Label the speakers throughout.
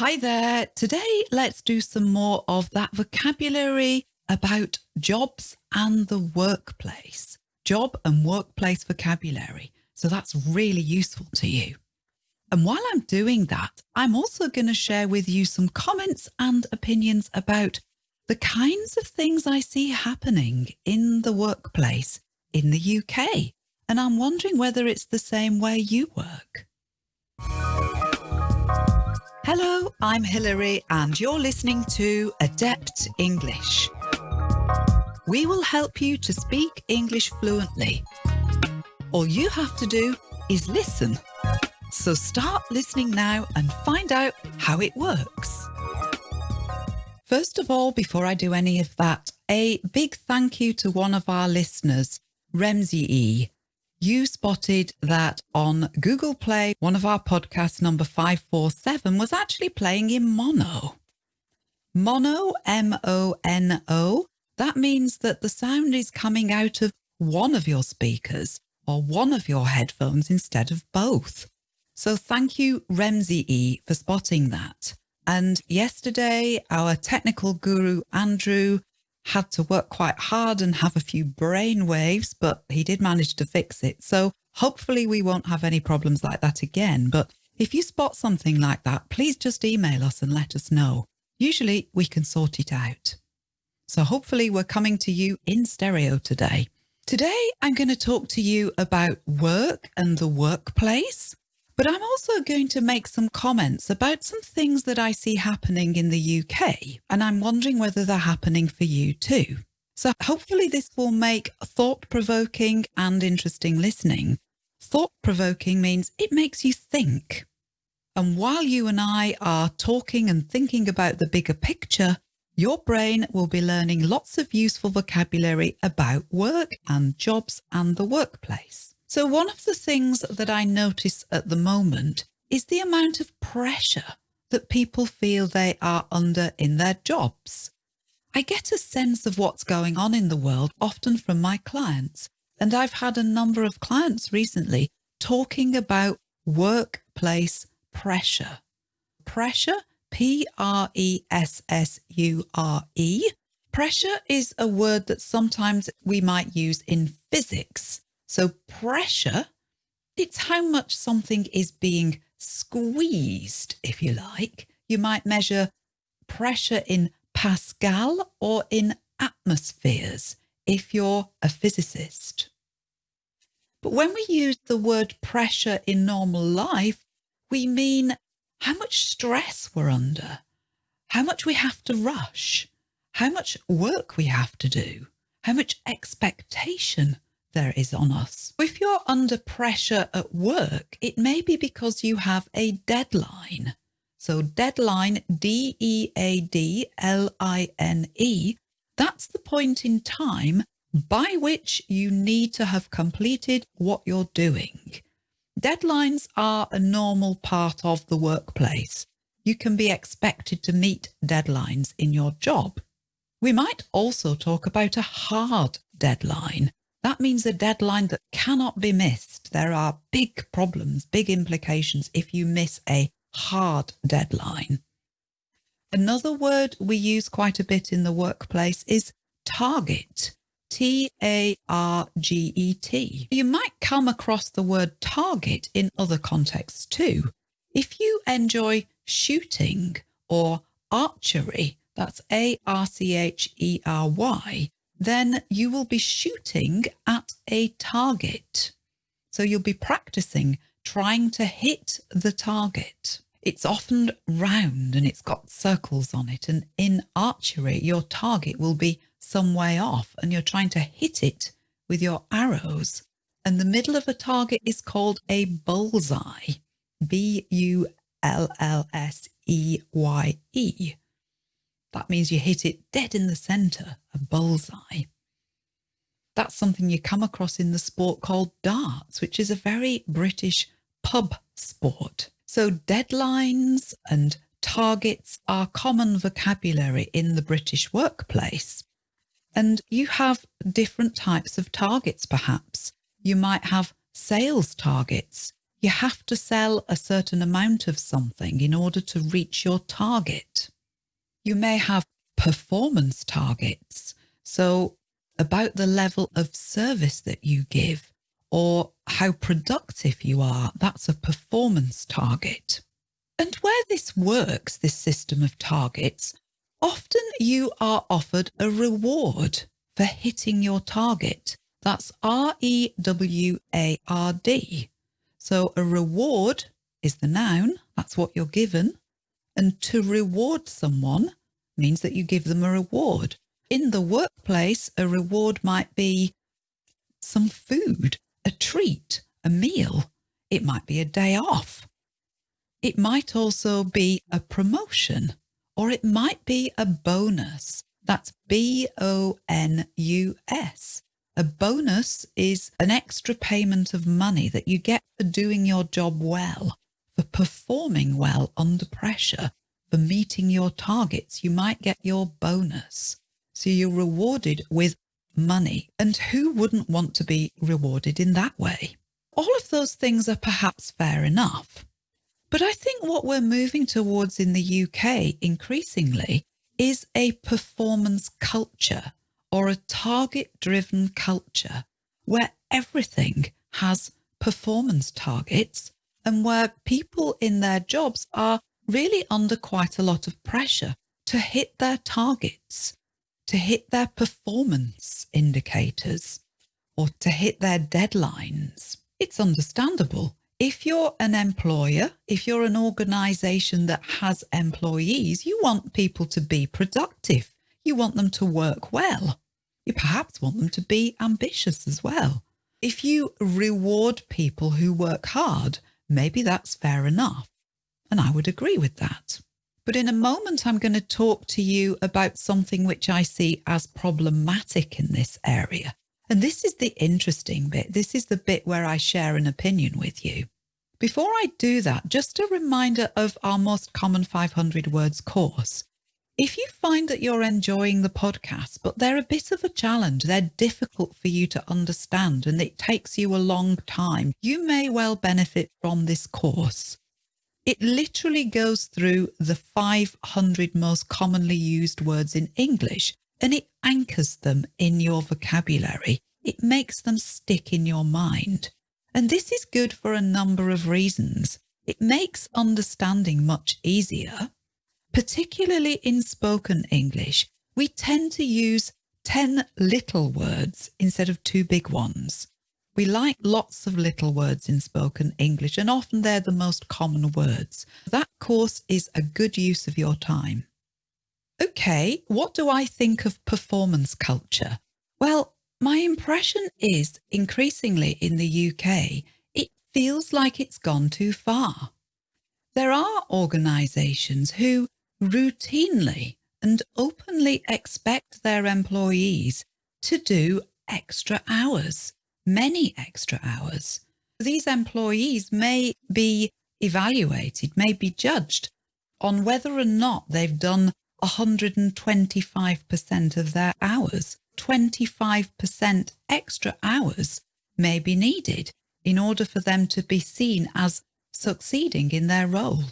Speaker 1: Hi there. Today, let's do some more of that vocabulary about jobs and the workplace. Job and workplace vocabulary. So that's really useful to you. And while I'm doing that, I'm also going to share with you some comments and opinions about the kinds of things I see happening in the workplace in the UK. And I'm wondering whether it's the same way you work. Hello, I'm Hilary and you're listening to Adept English. We will help you to speak English fluently. All you have to do is listen. So start listening now and find out how it works. First of all, before I do any of that, a big thank you to one of our listeners, Remzi E, you spotted that on Google Play, one of our podcasts, number 547, was actually playing in mono. Mono, M-O-N-O, that means that the sound is coming out of one of your speakers or one of your headphones instead of both. So thank you, Remzi E, for spotting that. And yesterday, our technical guru, Andrew, had to work quite hard and have a few brain waves, but he did manage to fix it. So hopefully we won't have any problems like that again. But if you spot something like that, please just email us and let us know. Usually we can sort it out. So hopefully we're coming to you in stereo today. Today, I'm going to talk to you about work and the workplace. But I'm also going to make some comments about some things that I see happening in the UK, and I'm wondering whether they're happening for you too. So hopefully this will make thought-provoking and interesting listening. Thought-provoking means it makes you think. And while you and I are talking and thinking about the bigger picture, your brain will be learning lots of useful vocabulary about work and jobs and the workplace. So one of the things that I notice at the moment is the amount of pressure that people feel they are under in their jobs. I get a sense of what's going on in the world often from my clients, and I've had a number of clients recently talking about workplace pressure. Pressure, P-R-E-S-S-U-R-E. Pressure is a word that sometimes we might use in physics so pressure, it's how much something is being squeezed, if you like. You might measure pressure in Pascal or in atmospheres if you're a physicist. But when we use the word pressure in normal life, we mean how much stress we're under, how much we have to rush, how much work we have to do, how much expectation there is on us. If you're under pressure at work, it may be because you have a deadline. So deadline, D-E-A-D-L-I-N-E, that's the point in time by which you need to have completed what you're doing. Deadlines are a normal part of the workplace. You can be expected to meet deadlines in your job. We might also talk about a hard deadline. That means a deadline that cannot be missed. There are big problems, big implications if you miss a hard deadline. Another word we use quite a bit in the workplace is target. T-A-R-G-E-T. You might come across the word target in other contexts too. If you enjoy shooting or archery, that's A-R-C-H-E-R-Y, then you will be shooting at a target. So you'll be practicing trying to hit the target. It's often round and it's got circles on it. And in archery, your target will be some way off and you're trying to hit it with your arrows. And the middle of a target is called a bullseye, B-U-L-L-S-E-Y-E. That means you hit it dead in the centre, a bullseye. That's something you come across in the sport called darts, which is a very British pub sport. So deadlines and targets are common vocabulary in the British workplace. And you have different types of targets, perhaps. You might have sales targets. you have to sell a certain amount of something in order to reach your target. You may have performance targets, so about the level of service that you give or how productive you are, that's a performance target. And where this works, this system of targets, often you are offered a reward for hitting your target. That's R-E-W-A-R-D. So a reward is the noun, that's what you're given. And to reward someone means that you give them a reward. In the workplace, a reward might be some food, a treat, a meal. It might be a day off. It might also be a promotion or it might be a bonus. That's B-O-N-U-S. A bonus is an extra payment of money that you get for doing your job well, for performing well under pressure, for meeting your targets. You might get your bonus. So you're rewarded with money. And who wouldn't want to be rewarded in that way? All of those things are perhaps fair enough. But I think what we're moving towards in the UK increasingly is a performance culture or a target driven culture where everything has performance targets and where people in their jobs are really under quite a lot of pressure to hit their targets, to hit their performance indicators or to hit their deadlines. It's understandable if you're an employer, if you're an organisation that has employees, you want people to be productive. You want them to work well. You perhaps want them to be ambitious as well. If you reward people who work hard, maybe that's fair enough. And I would agree with that. But in a moment, I'm going to talk to you about something which I see as problematic in this area. And this is the interesting bit. This is the bit where I share an opinion with you. Before I do that, just a reminder of our most common 500 words course. If you find that you're enjoying the podcast, but they're a bit of a challenge, they're difficult for you to understand and it takes you a long time, you may well benefit from this course. It literally goes through the 500 most commonly used words in English and it anchors them in your vocabulary. It makes them stick in your mind. And this is good for a number of reasons. It makes understanding much easier. Particularly in spoken English, we tend to use 10 little words instead of two big ones. We like lots of little words in spoken English and often they're the most common words. That course is a good use of your time. Okay, what do I think of performance culture? Well, my impression is increasingly in the UK, it feels like it's gone too far. There are organisations who routinely and openly expect their employees to do extra hours, many extra hours. These employees may be evaluated, may be judged on whether or not they've done 125% of their hours. 25% extra hours may be needed in order for them to be seen as succeeding in their role.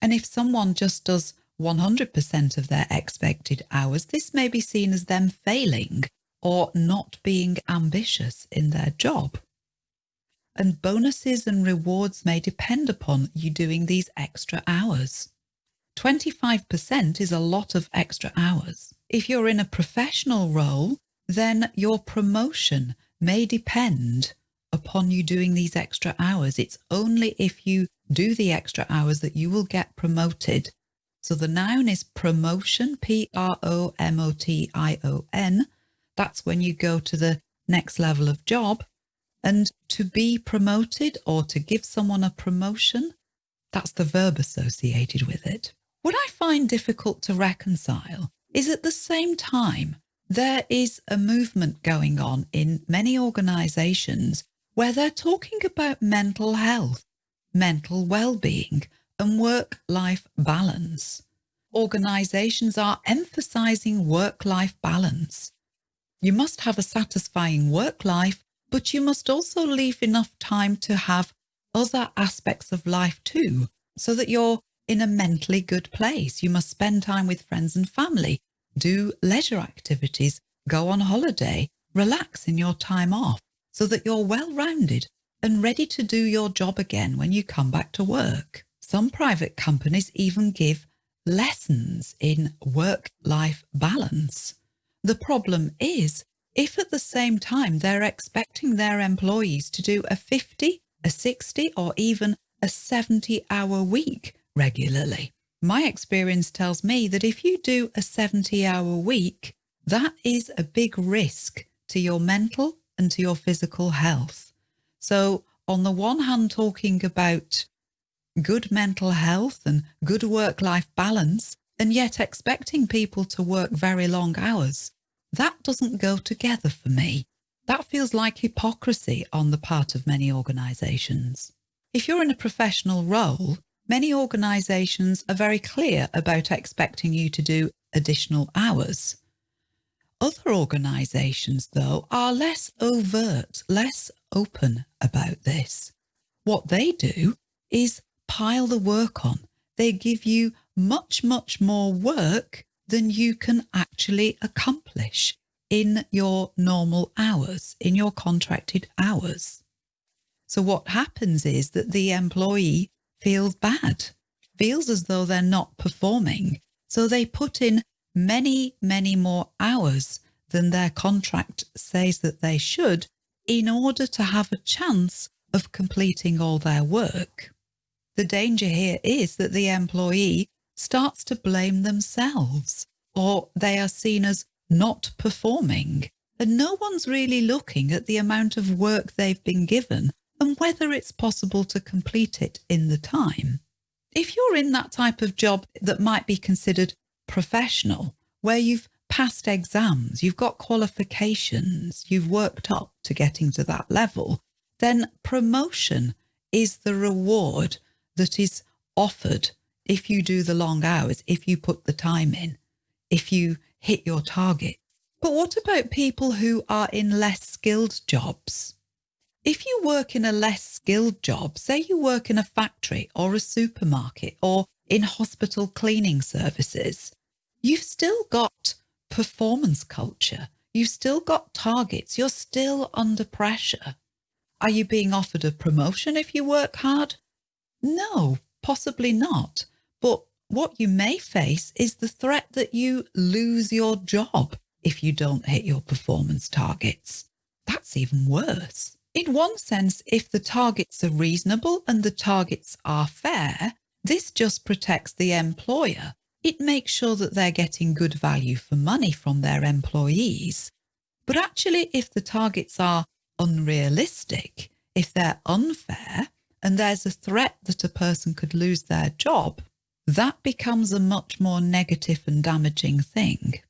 Speaker 1: And if someone just does 100% of their expected hours, this may be seen as them failing or not being ambitious in their job. And bonuses and rewards may depend upon you doing these extra hours. 25% is a lot of extra hours. If you're in a professional role, then your promotion may depend upon you doing these extra hours. It's only if you do the extra hours that you will get promoted. So the noun is promotion, P-R-O-M-O-T-I-O-N. That's when you go to the next level of job. And to be promoted or to give someone a promotion, that's the verb associated with it. What I find difficult to reconcile is at the same time, there is a movement going on in many organisations where they're talking about mental health, mental well-being and work-life balance. Organisations are emphasising work-life balance. You must have a satisfying work life, but you must also leave enough time to have other aspects of life too, so that you're in a mentally good place. You must spend time with friends and family, do leisure activities, go on holiday, relax in your time off, so that you're well rounded and ready to do your job again when you come back to work. Some private companies even give lessons in work-life balance. The problem is if at the same time they're expecting their employees to do a 50, a 60 or even a 70 hour week regularly. My experience tells me that if you do a 70 hour week, that is a big risk to your mental and to your physical health. So on the one hand, talking about good mental health and good work-life balance, and yet expecting people to work very long hours, that doesn't go together for me. That feels like hypocrisy on the part of many organisations. If you're in a professional role, many organisations are very clear about expecting you to do additional hours. Other organisations, though, are less overt, less open about this. What they do is pile the work on. They give you much, much more work than you can actually accomplish in your normal hours, in your contracted hours. So what happens is that the employee feels bad, feels as though they're not performing. So they put in many, many more hours than their contract says that they should in order to have a chance of completing all their work. The danger here is that the employee starts to blame themselves or they are seen as not performing and no one's really looking at the amount of work they've been given and whether it's possible to complete it in the time. If you're in that type of job that might be considered professional, where you've passed exams, you've got qualifications, you've worked up to getting to that level, then promotion is the reward that is offered if you do the long hours, if you put the time in, if you hit your target. But what about people who are in less skilled jobs? If you work in a less skilled job, say you work in a factory or a supermarket or in hospital cleaning services, you've still got performance culture. You've still got targets. You're still under pressure. Are you being offered a promotion if you work hard? No, possibly not. What you may face is the threat that you lose your job if you don't hit your performance targets. That's even worse. In one sense, if the targets are reasonable and the targets are fair, this just protects the employer it makes sure that they're getting good value for money from their employees. But actually, if the targets are unrealistic, if they're unfair, and there's a threat that a person could lose their job, that becomes a much more negative and damaging thing.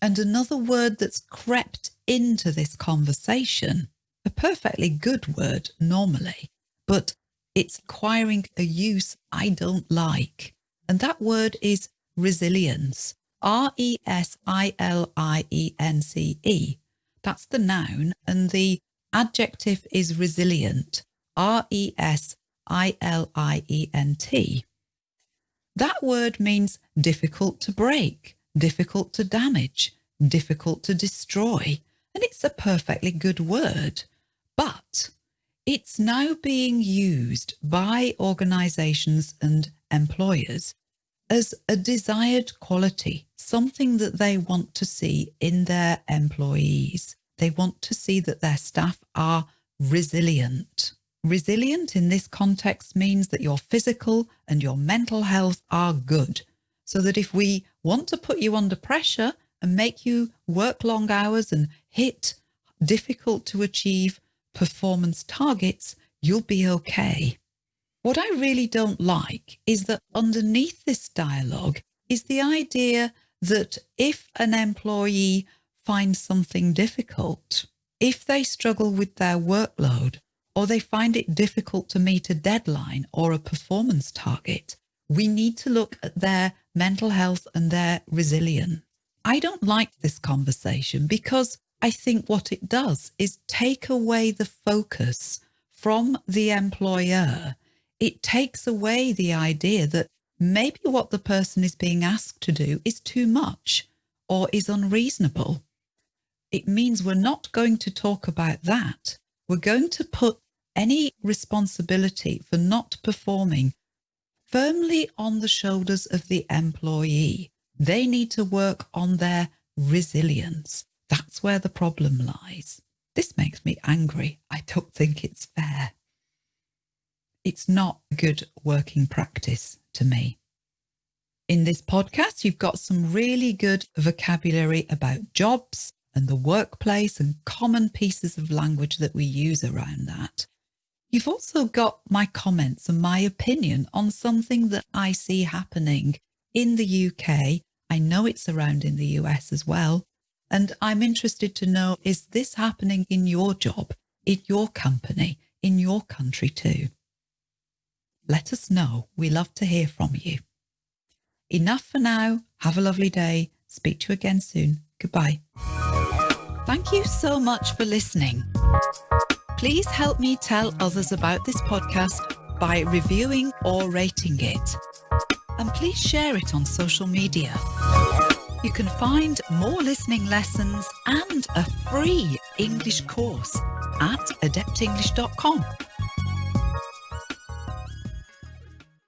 Speaker 1: And another word that's crept into this conversation, a perfectly good word normally, but it's acquiring a use I don't like. And that word is resilience. R-E-S-I-L-I-E-N-C-E. That's the noun and the adjective is resilient. R-E-S-I-L-I-E-N-T. That word means difficult to break, difficult to damage, difficult to destroy, and it's a perfectly good word. But it's now being used by organisations and employers as a desired quality, something that they want to see in their employees. They want to see that their staff are resilient. Resilient in this context means that your physical and your mental health are good. So that if we want to put you under pressure and make you work long hours and hit difficult to achieve performance targets, you'll be okay. What I really don't like is that underneath this dialogue is the idea that if an employee finds something difficult, if they struggle with their workload, or they find it difficult to meet a deadline or a performance target, we need to look at their mental health and their resilience. I don't like this conversation because I think what it does is take away the focus from the employer it takes away the idea that maybe what the person is being asked to do is too much or is unreasonable. It means we're not going to talk about that. We're going to put any responsibility for not performing firmly on the shoulders of the employee. They need to work on their resilience. That's where the problem lies. This makes me angry. I don't think it's fair. It's not a good working practice to me. In this podcast, you've got some really good vocabulary about jobs and the workplace and common pieces of language that we use around that. You've also got my comments and my opinion on something that I see happening in the UK. I know it's around in the US as well. And I'm interested to know, is this happening in your job, in your company, in your country too? Let us know. We love to hear from you. Enough for now. Have a lovely day. Speak to you again soon. Goodbye. Thank you so much for listening. Please help me tell others about this podcast by reviewing or rating it. And please share it on social media. You can find more listening lessons and a free English course at adeptenglish.com.